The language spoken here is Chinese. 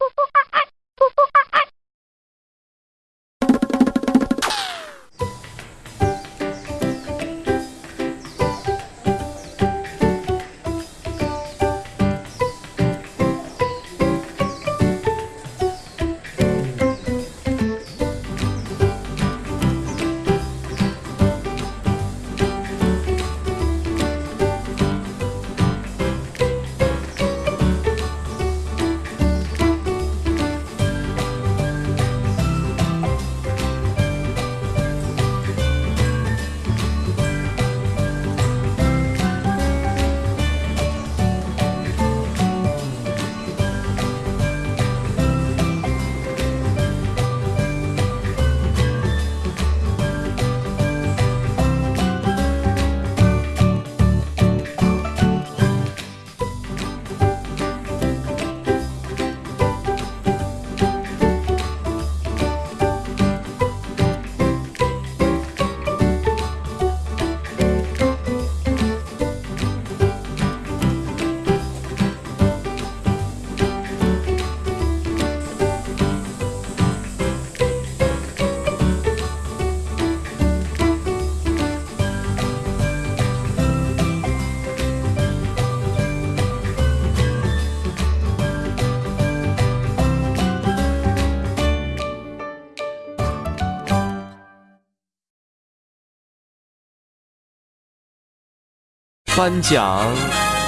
ここか颁奖。